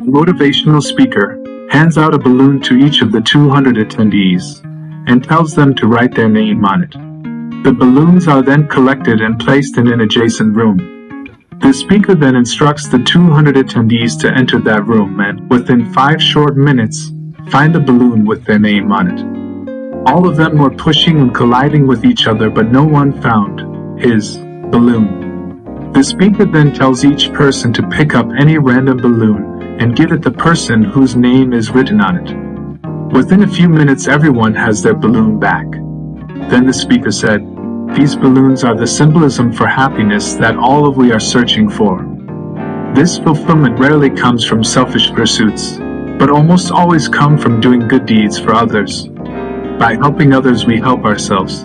Motivational speaker hands out a balloon to each of the 200 attendees and tells them to write their name on it. The balloons are then collected and placed in an adjacent room. The speaker then instructs the 200 attendees to enter that room and, within five short minutes, find a balloon with their name on it. All of them were pushing and colliding with each other, but no one found his balloon. The speaker then tells each person to pick up any random balloon and give it the person whose name is written on it. Within a few minutes, everyone has their balloon back. Then the speaker said, These balloons are the symbolism for happiness that all of we are searching for. This fulfillment rarely comes from selfish pursuits, but almost always come from doing good deeds for others. By helping others, we help ourselves.